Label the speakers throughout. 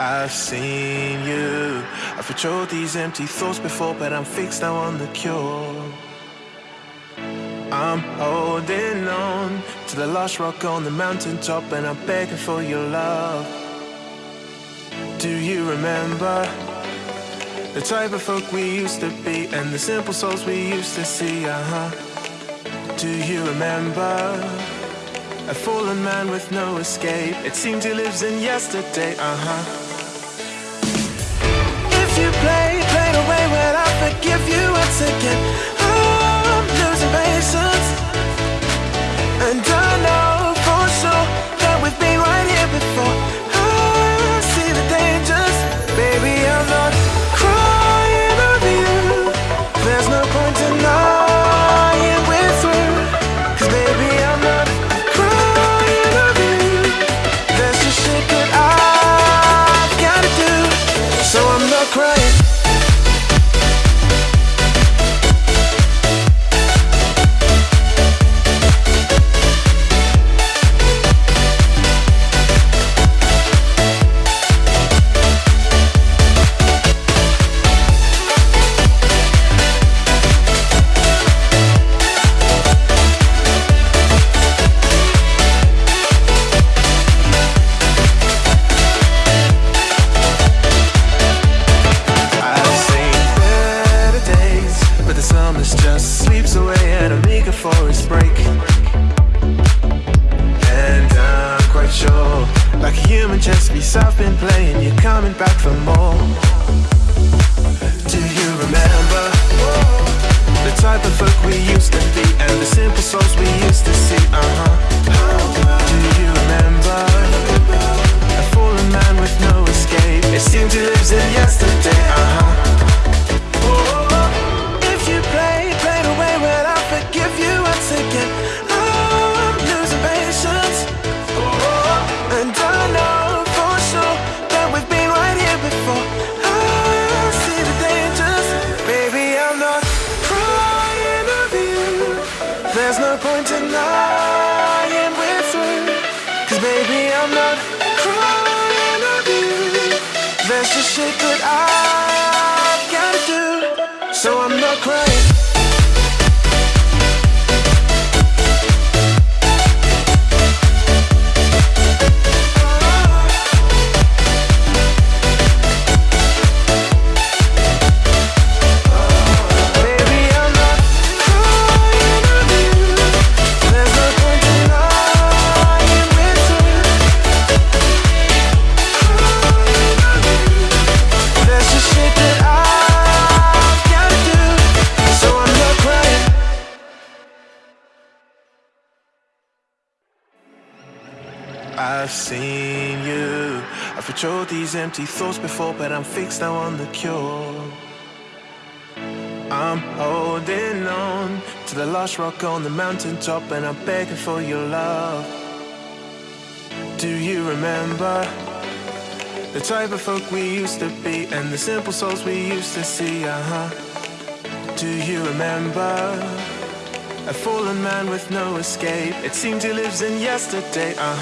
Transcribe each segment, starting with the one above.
Speaker 1: I've seen you. I've patrolled these empty thoughts before, but I'm fixed now on the cure. I'm holding on to the last rock on the mountaintop, and I'm begging for your love. Do you remember the type of folk we used to be, and the simple souls we used to see? Uh huh. Do you remember? A fallen man with no escape. It seems he lives in yesterday, uh I forgive you once again. Oh, I'm losing patience. And I know for sure that we've been right here before. Folk we used to be and the simple souls we used to see? I'm fixed now on the cure. I'm holding on to the last rock on the mountaintop, and I'm begging for your love. Do you remember the type of folk we used to be, and the simple souls we used to see? Uh huh. Do you remember a fallen man with no escape? It seems he lives in yesterday. Uh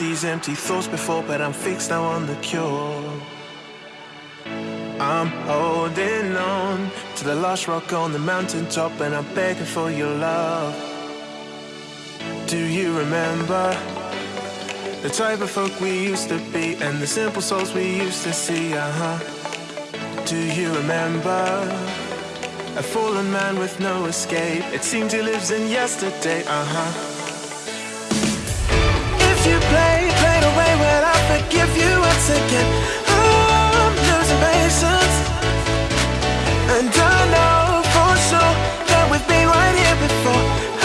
Speaker 1: these empty thoughts before, but I'm fixed now on the cure. I'm holding on to the last rock on the mountaintop, and I'm begging for your love. Do you remember the type of folk we used to be, and the simple souls we used to see? Uh huh. Do you remember a fallen man with no escape? It seems he lives in yesterday. Uh If you play, play away, well I forgive you once again. Oh, I'm losing patience, and I know for sure that we've been right here before.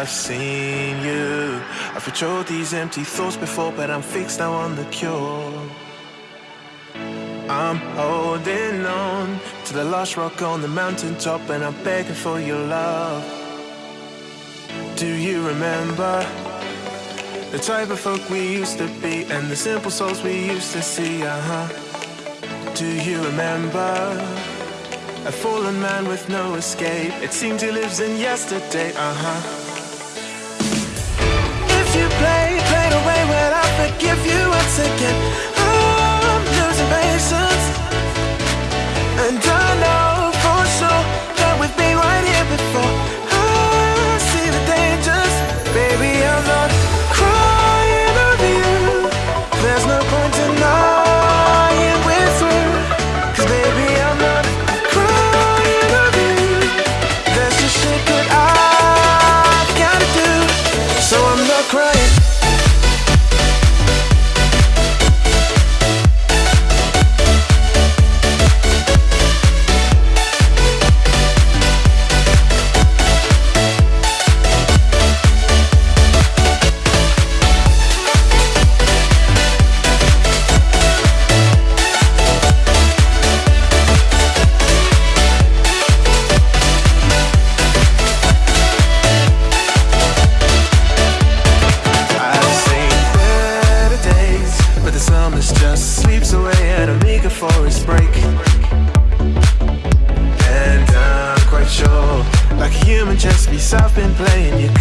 Speaker 1: I've seen you. I've patrolled these empty thoughts before, but I'm fixed now on the cure. I'm holding on to the last rock on the mountaintop, and I'm begging for your love. Do you remember the type of folk we used to be, and the simple souls we used to see? Uh huh. Do you remember a fallen man with no escape? It seems he lives in yesterday. Uh huh. If you played, played away when I forgive you once again. Oh, I'm losing patience, and I know.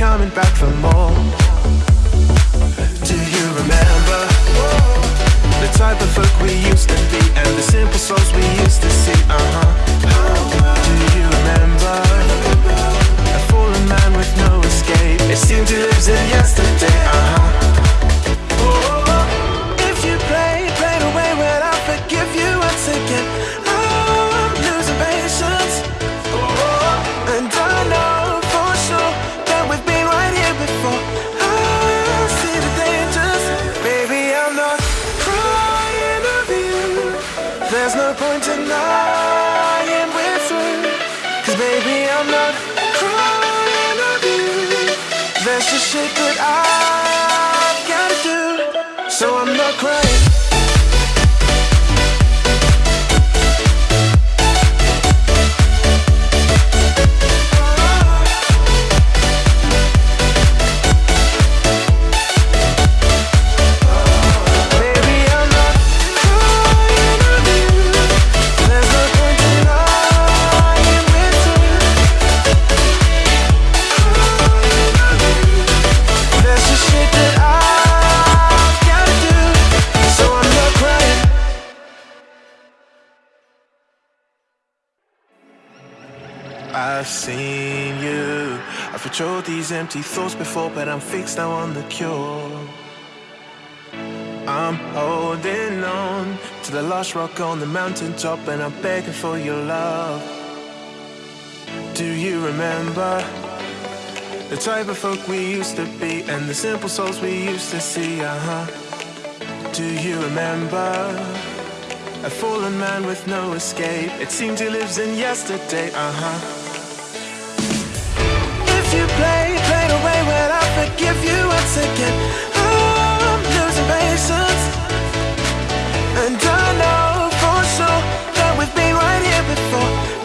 Speaker 1: coming back for more. empty thoughts before, but I'm fixed now on the cure. I'm holding on to the last rock on the mountaintop, and I'm begging for your love. Do you remember the type of folk we used to be and the simple souls we used to see? Uh huh. Do you remember? A fallen man with no escape It seems he lives in yesterday, uh-huh never give you once again, I'm losing patience. And I know for sure That we've been right here before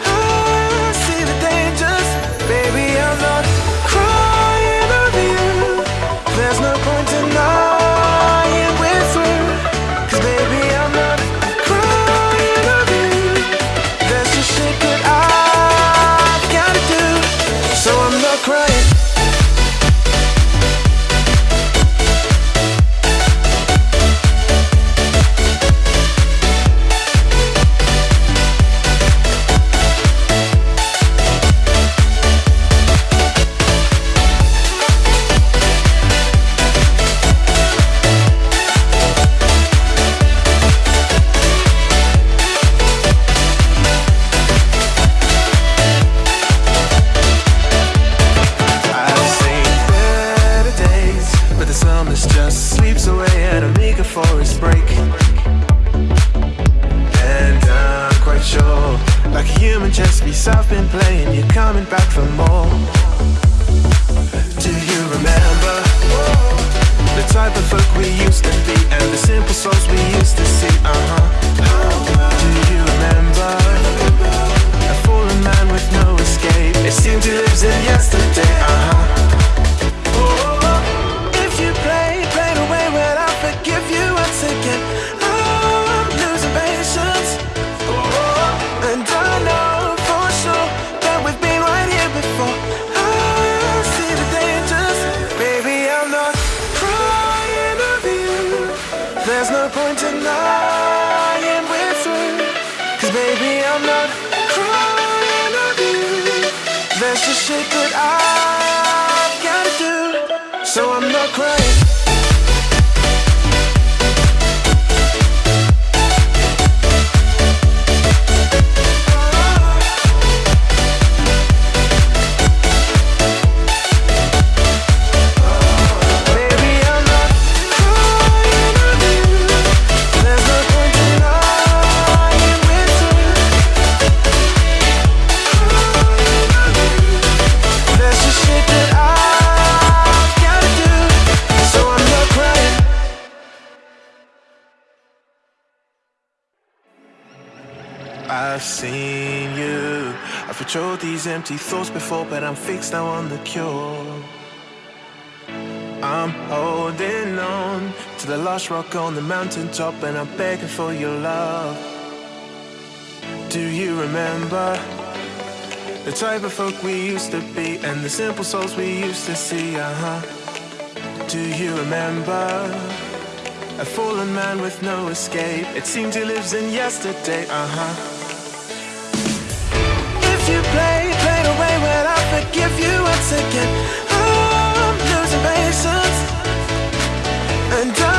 Speaker 1: just the shit that I gotta do, so I'm not crying. these empty thoughts before, but I'm fixed now on the cure. I'm holding on to the last rock on the mountaintop, and I'm begging for your love. Do you remember the type of folk we used to be, and the simple souls we used to see? Uh huh. Do you remember? A fallen man with no escape It seems he lives in yesterday, uh-huh If you play I forgive you once again. I'm losing patience, and I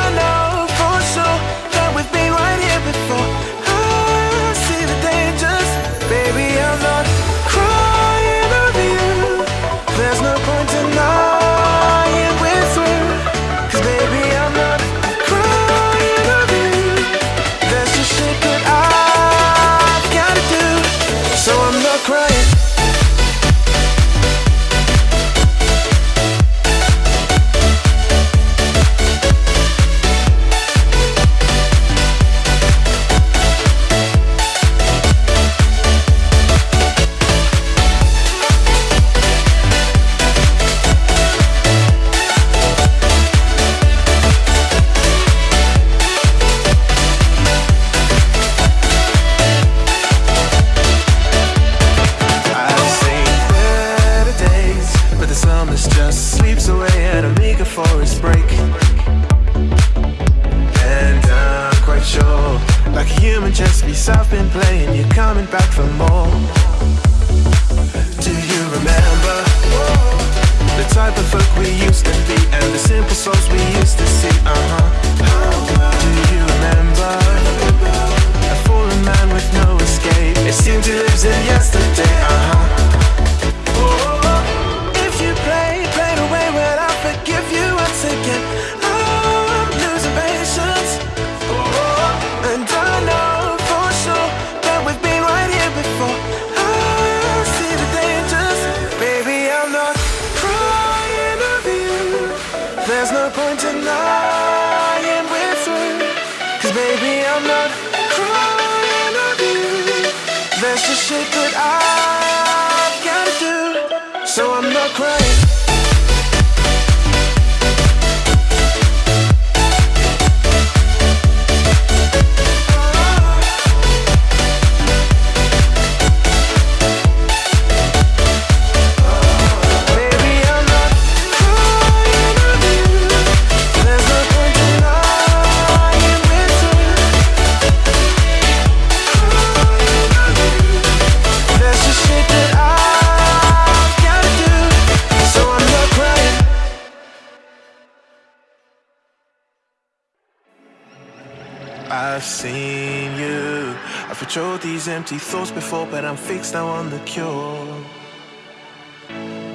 Speaker 1: These empty thoughts before, but I'm fixed now on the cure.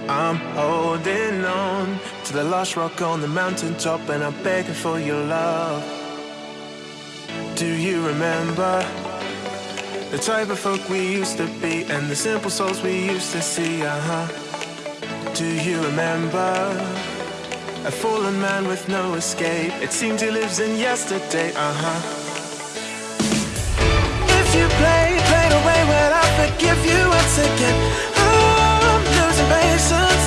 Speaker 1: I'm holding on to the last rock on the mountaintop, and I'm begging for your love. Do you remember the type of folk we used to be and the simple souls we used to see? Uh huh. Do you remember a fallen man with no escape? It seems he lives in yesterday. Uh huh. If you play, play away, well, I forgive you once again. Oh, I'm losing patience,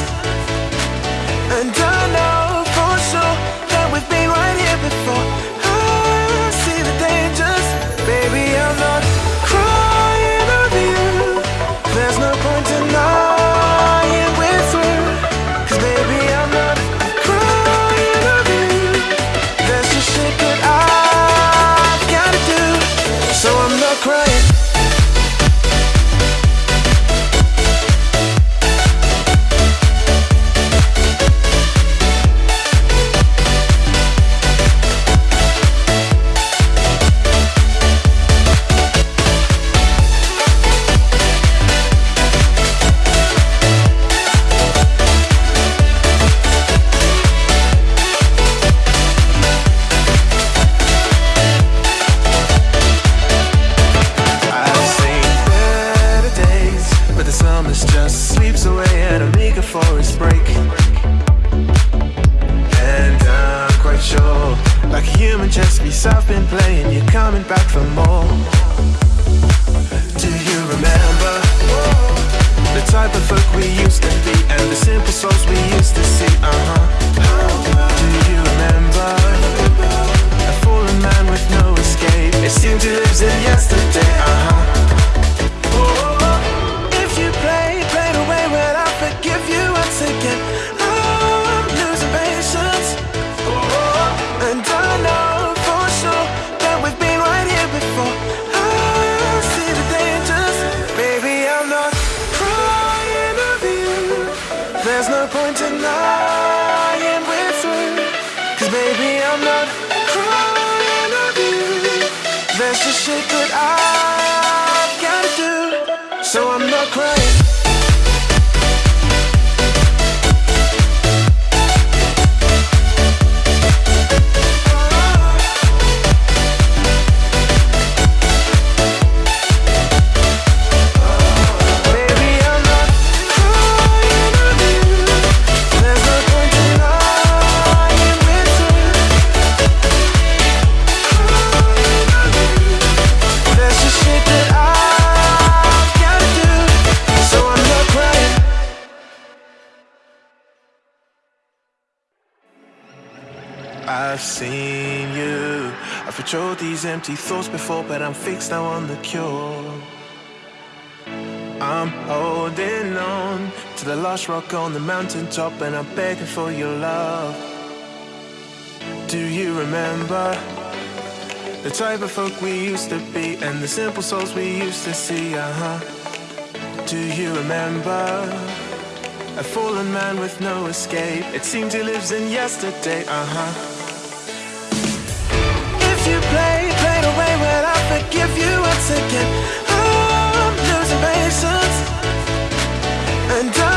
Speaker 1: and I know for sure that we've been right here before. I'm holding on to the last rock on the mountaintop and I'm begging for your love. Do you remember the type of folk we used to be and the simple souls we used to see? Uh huh. Do you remember a fallen man with no escape? It seems he lives in yesterday. Uh huh. If you play, play away when I forgive you once again and I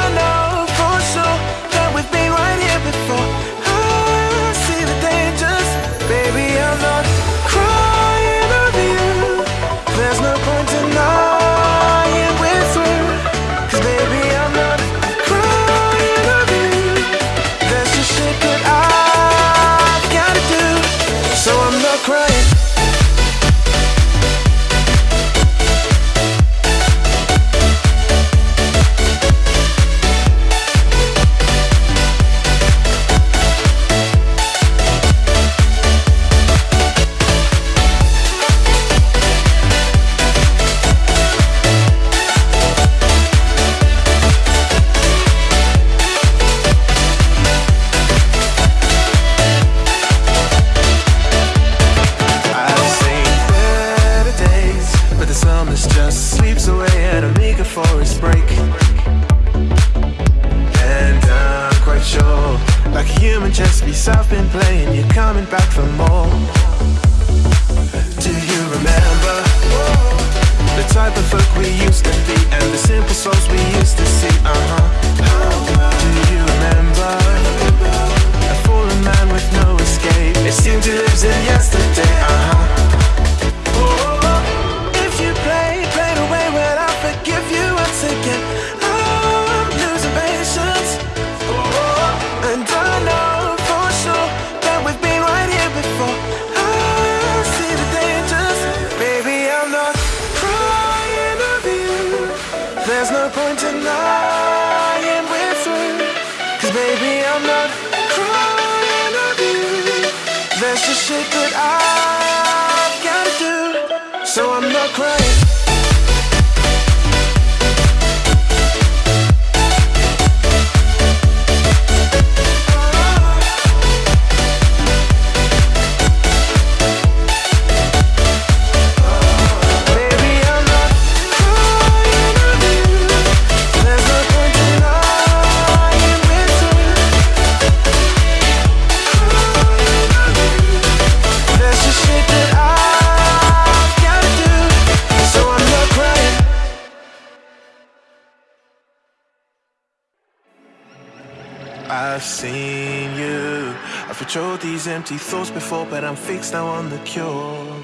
Speaker 1: these empty thoughts before, but I'm fixed now on the cure.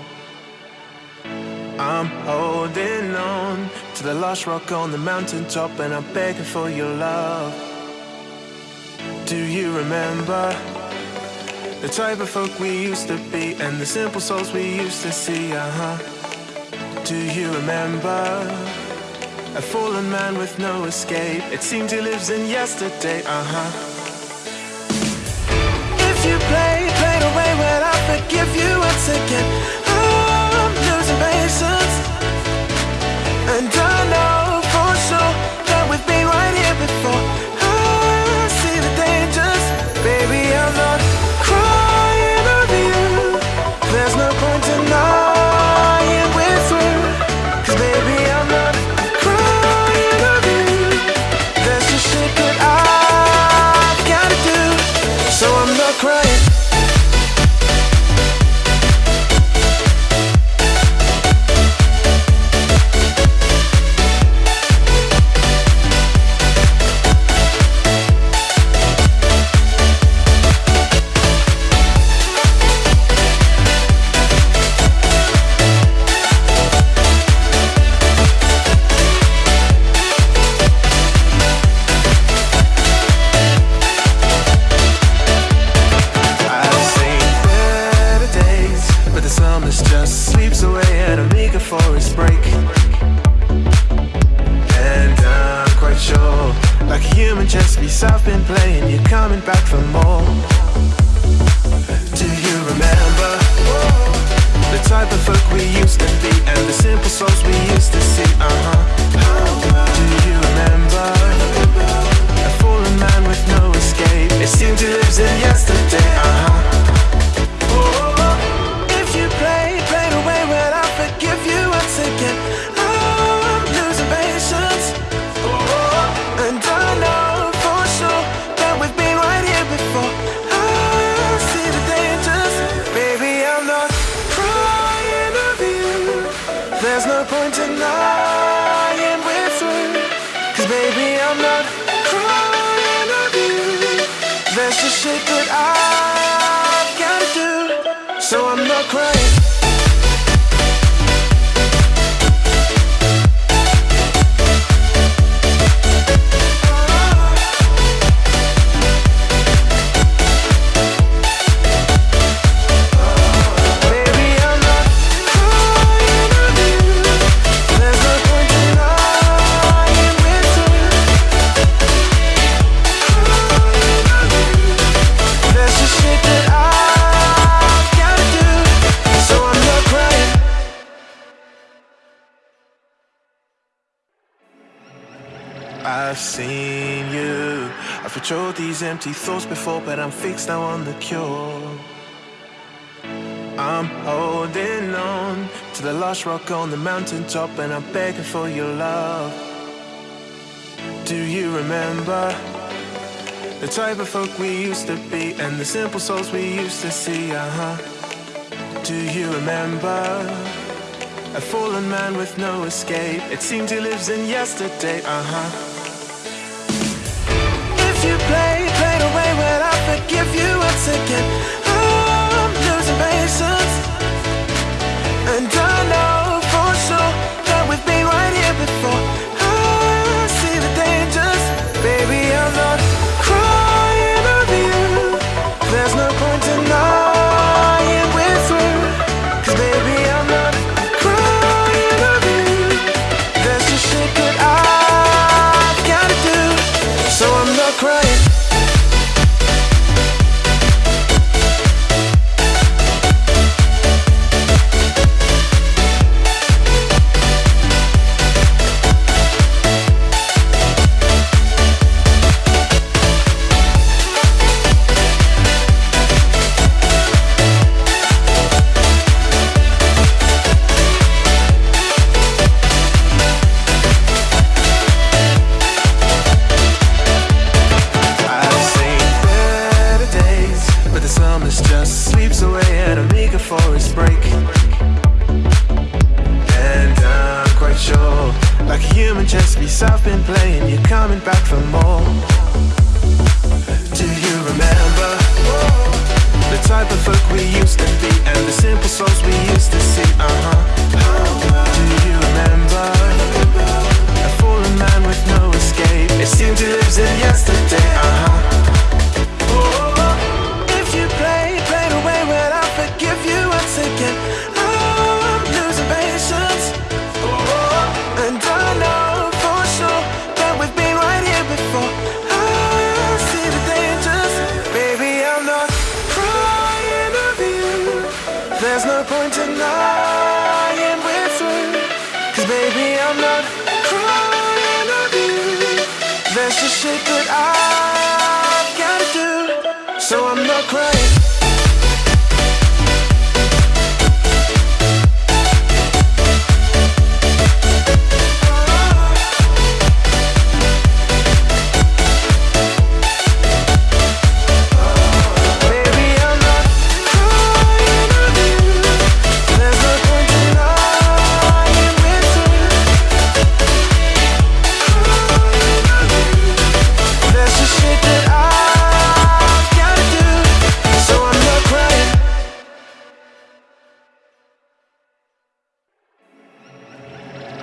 Speaker 1: I'm holding on to the last rock on the mountaintop, and I'm begging for your love. Do you remember the type of folk we used to be, and the simple souls we used to see? Uh huh. Do you remember? A fallen man with no escape It seems he lives in yesterday, uh-huh give you a ticket. I'm losing patience And I know so I'm not crying. Control these empty thoughts before, but I'm fixed now on the cure. I'm holding on to the last rock on the mountaintop, and I'm begging for your love. Do you remember the type of folk we used to be and the simple souls we used to see? Uh huh. Do you remember? A fallen man with no escape It seems he lives in yesterday, uh-huh give you oh, a ticket. I'm losing patience, and I.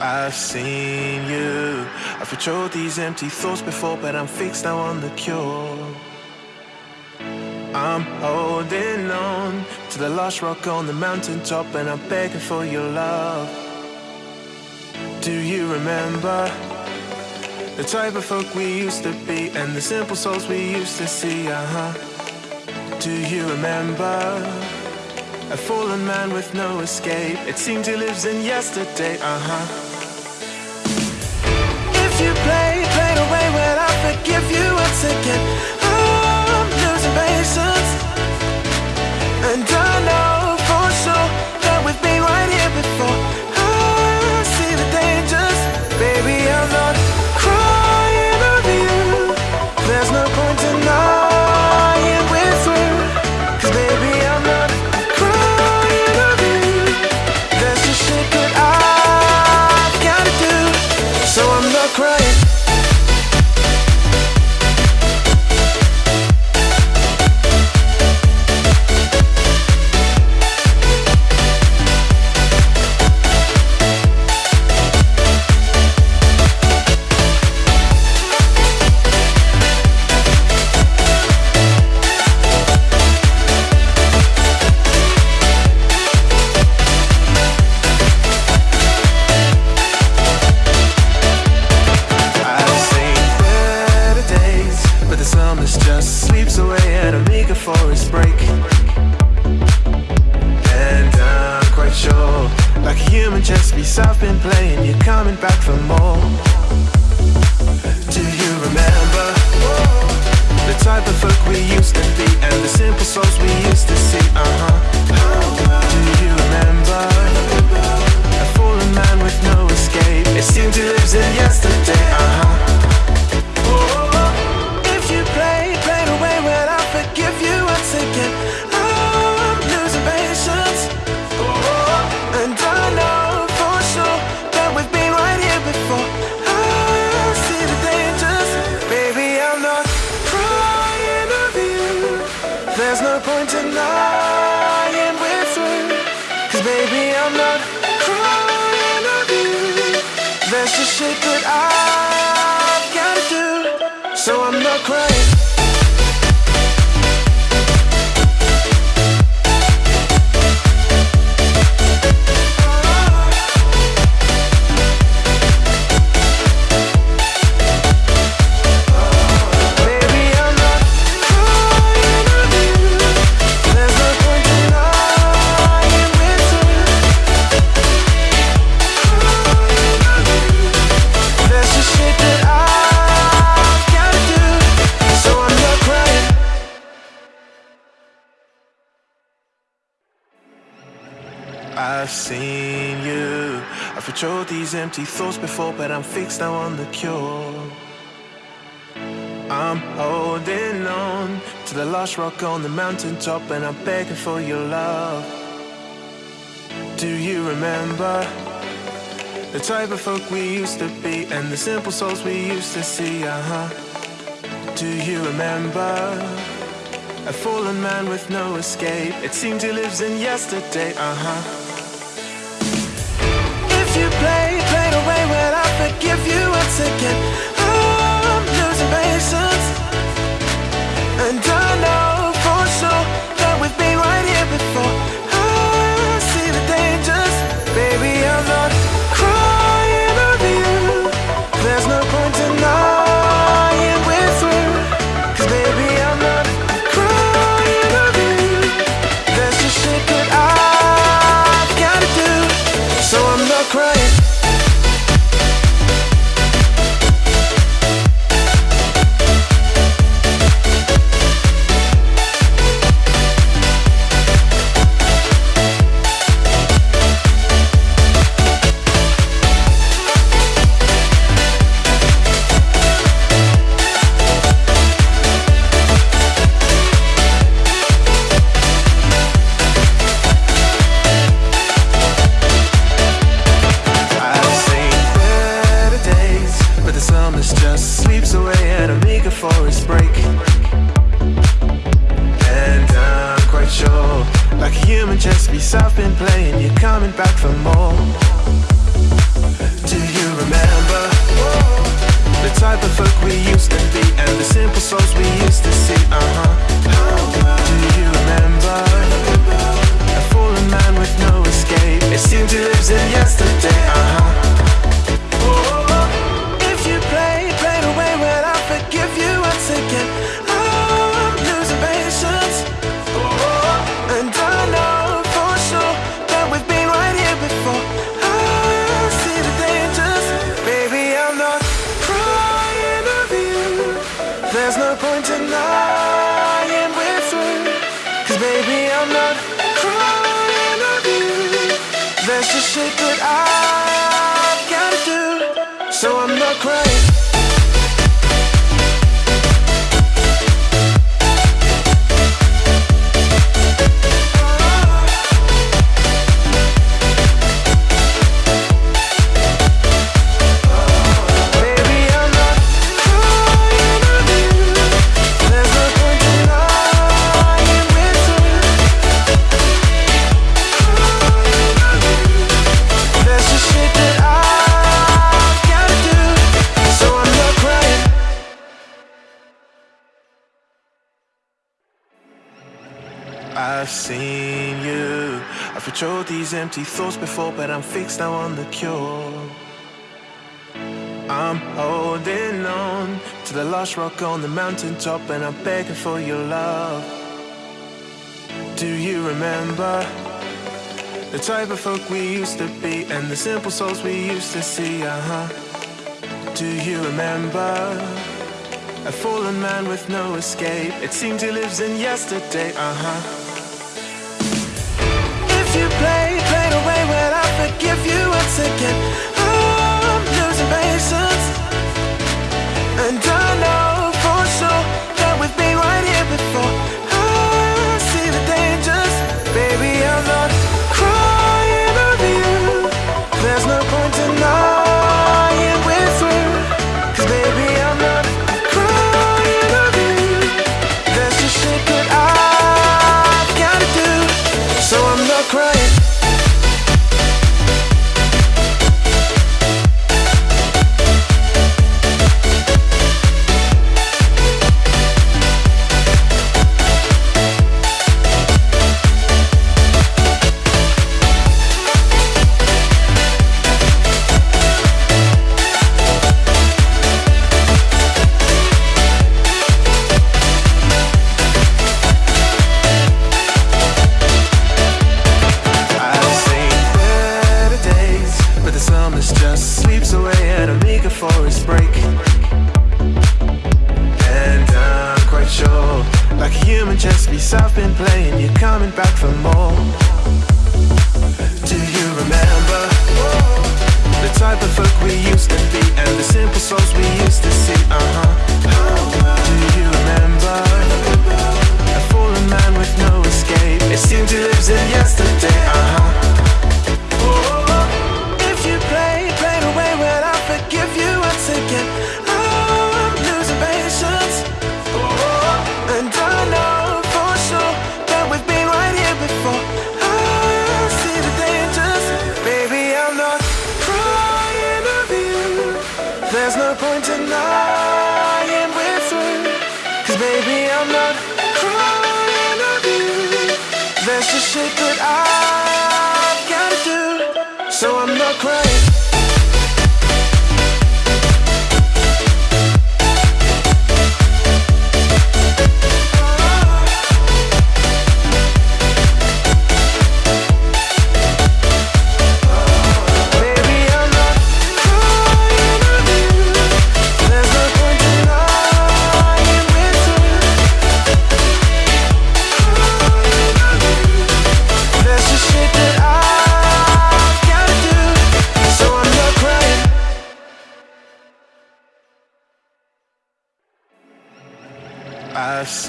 Speaker 1: I've seen you. I've patrolled these empty thoughts before But I'm fixed now on the cure. I'm holding on To the last rock on the mountaintop And I'm begging for your love. Do you remember The type of folk we used to be And the simple souls we used to see, uh-huh. Do you remember a fallen man with no escape. It seems he lives in yesterday, uh huh. give you a ticket. Oh, I'm losing patience And I know for sure That we've been right here before. simple souls we used to see, uh-huh. fix, now I'm the cure. I'm holding on to the last rock on the mountaintop And I'm begging for your love. Do you remember? The type of folk we used to be And the simple souls we used to see, uh-huh. Do you remember? A fallen man with no escape? It seems he lives in yesterday, uh-huh. If you play Way when I forgive you once again. Oh, I'm losing patience. There's no point in lying. These empty thoughts before, but I'm fixed now on the cure. I'm holding on to the lost rock on the mountaintop, and I'm begging for your love. Do you remember the type of folk we used to be, and the simple souls we used to see? Uh huh. Do you remember a fallen man with no escape? It seems he lives in yesterday. Uh huh. If you play, play the way when I forgive you once again. Oh, I'm losing patience, and I know for sure that we've been right here before.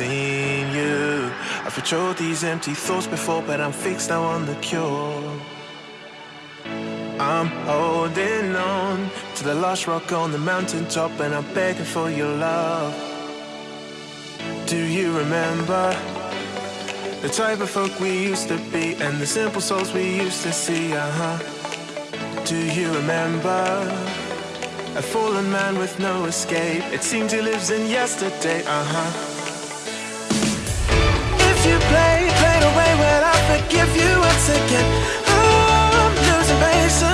Speaker 1: Seen you. I've patrolled these empty thoughts before, but I'm fixed now on the cure. I'm holding on to the last rock on the mountaintop, and I'm begging for your love. Do you remember the type of folk we used to be and the simple souls we used to see? Uh huh. Do you remember a fallen man with no escape? It seems he lives in yesterday. Uh huh. If you play, play the way when I forgive you once again. I'm losing patience,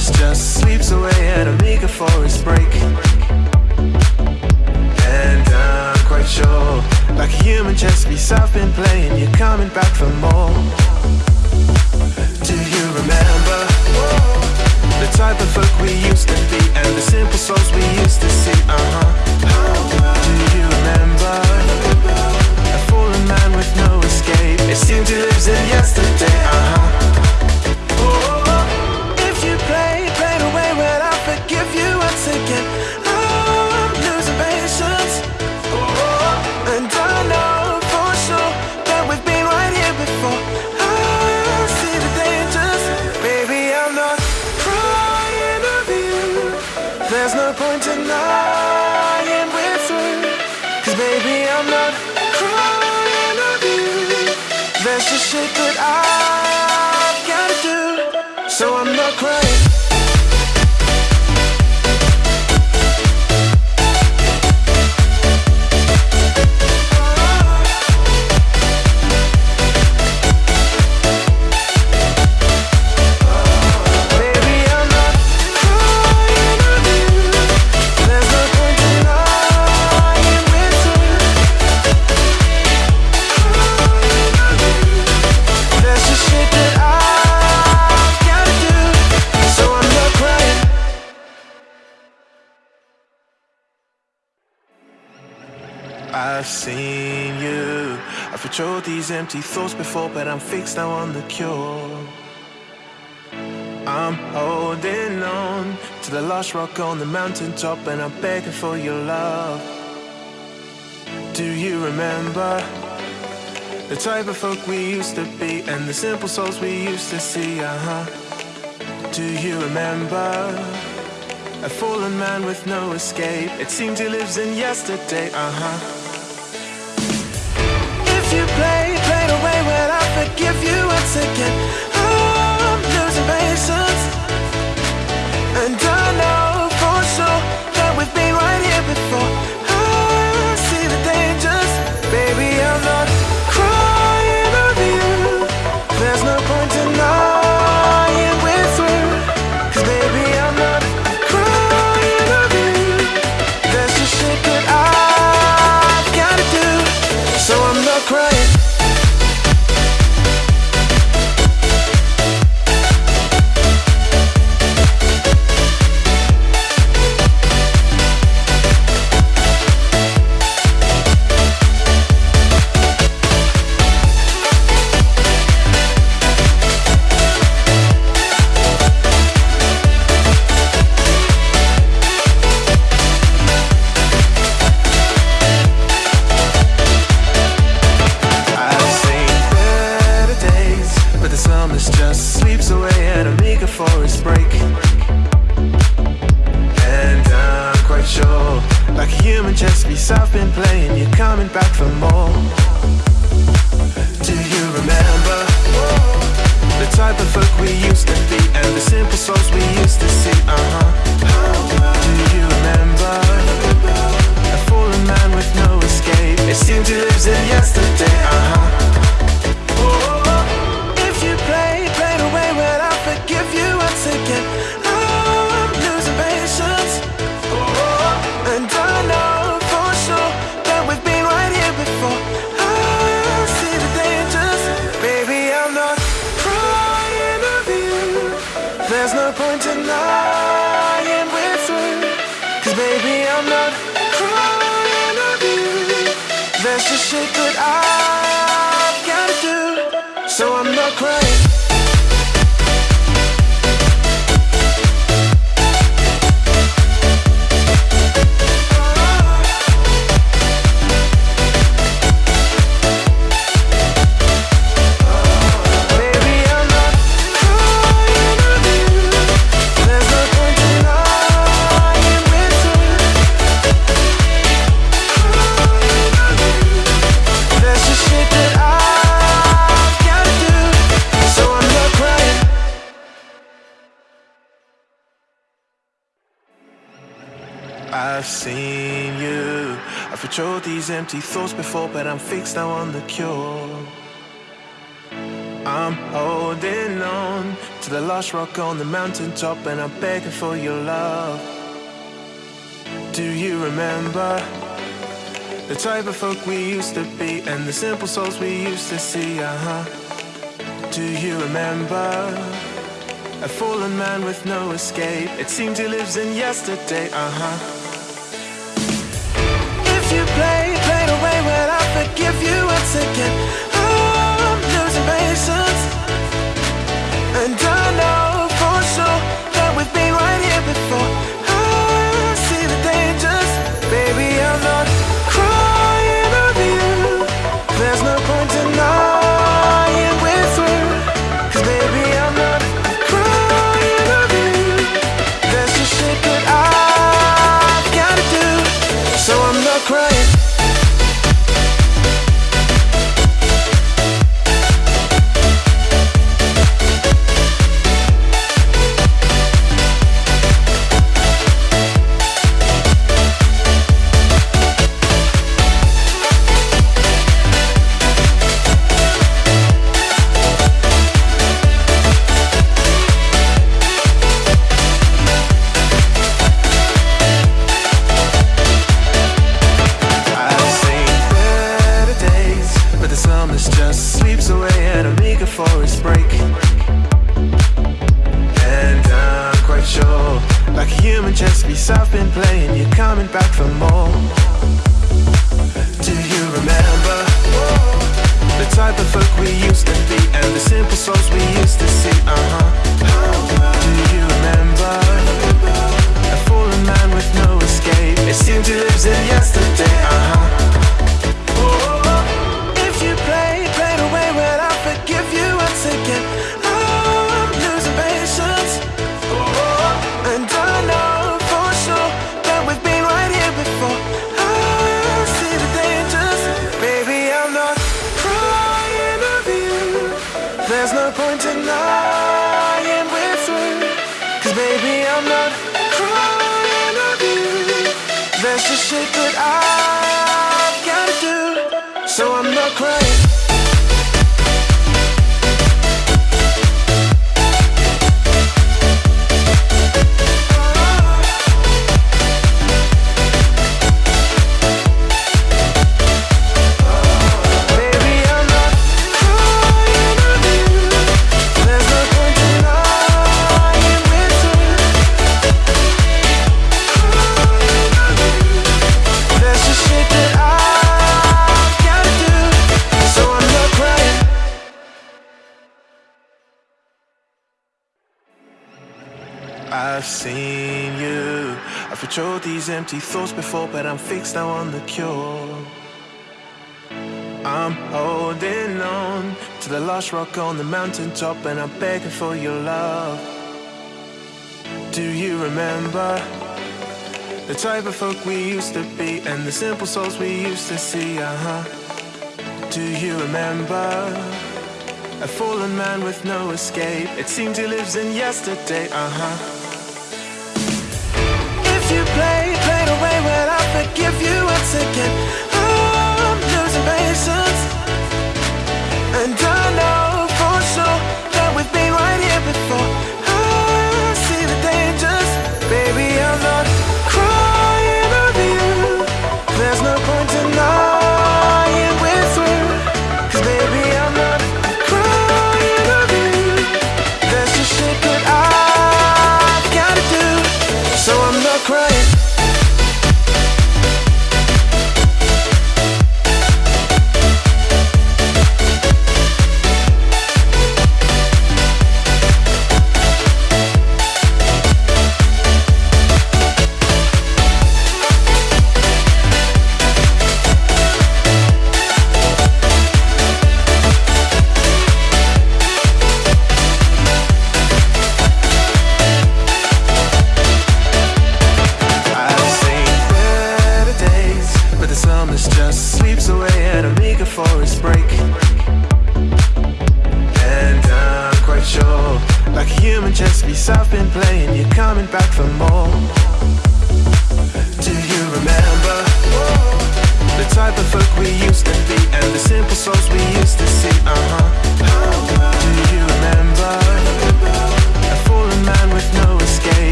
Speaker 1: forest just sleeps away at a meager forest break. And I'm quite sure, like a human chess piece I've been playing. You're coming back for more. Do you remember the type of folk we used to be And the simple souls we used to see, uh-huh. Do you remember a fallen man with no escape? It seems he lives in yesterday, uh-huh. these empty thoughts before, but I'm fixed now on the cure. I'm holding on to the last rock on the mountaintop, and I'm begging for your love. Do you remember the type of folk we used to be, and the simple souls we used to see? Uh huh. Do you remember? A fallen man with no escape It seems he lives in yesterday, uh-huh If you play give you a ticket. I'm losing patience. And I know for sure That we've been right here before. cry. empty thoughts before, but I'm fixed now on the cure. I'm holding on to the last rock on the mountaintop, and I'm begging for your love. Do you remember the type of folk we used to be and the simple souls we used to see? Uh huh. Do you remember? A fallen man with no escape It seems he lives in yesterday, uh-huh If you play way, well, you once again. These empty thoughts before, but I'm fixed now on the cure. I'm holding on to the last rock on the mountaintop, and I'm begging for your love. Do you remember the type of folk we used to be and the simple souls we used to see? Uh huh. Do you remember a fallen man with no escape? It seems he lives in yesterday. Uh huh. If you play, play the way, well, I forgive you once again. Oh, I'm losing patience. And I know for sure that we've been right here before. Oh, I see the dangers. Baby, I'm not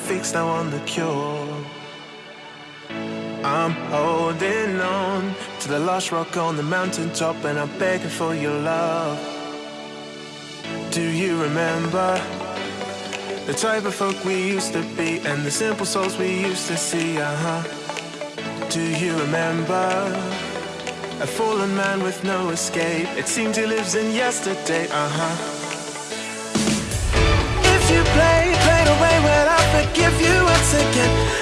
Speaker 1: fix, now I'm the cure. I'm holding on to the last rock on the mountaintop, and I'm begging for your love. Do you remember the type of folk we used to be and the simple souls we used to see? Uh huh. Do you remember? A fallen man with no escape. It seems he lives in yesterday, uh huh. forgive you once again.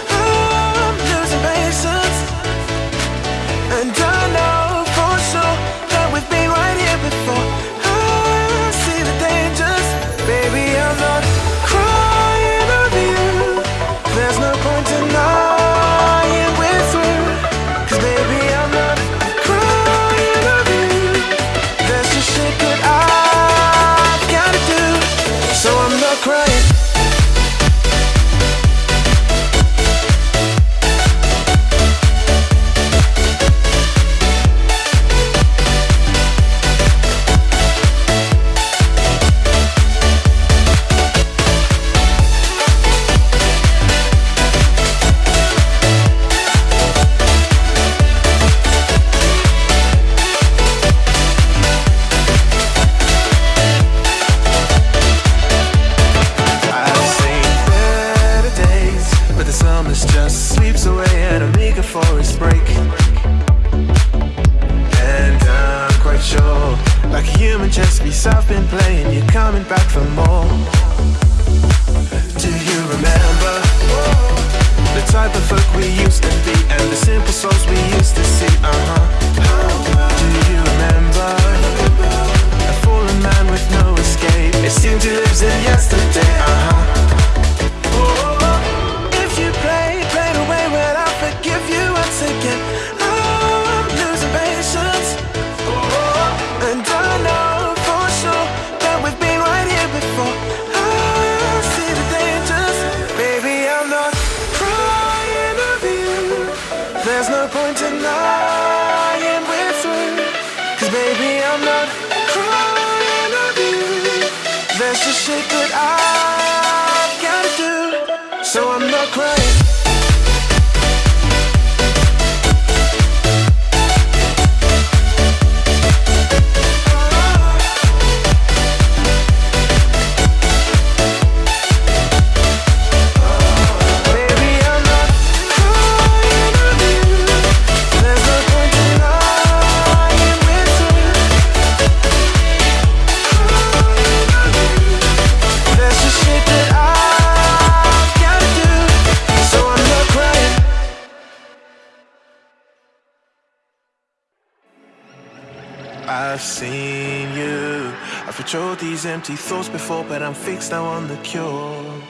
Speaker 1: before, but I'm fixed now on the cure.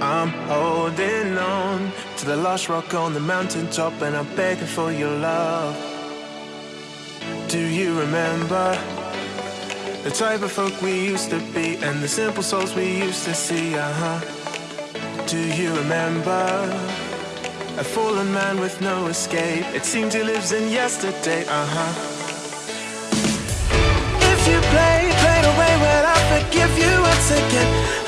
Speaker 1: I'm holding on to the last rock on the mountaintop, and I'm begging for your love. Do you remember the type of folk we used to be and the simple souls we used to see? Uh huh. Do you remember? A fallen man with no escape. It seems he lives in yesterday, uh huh. give you a ticket.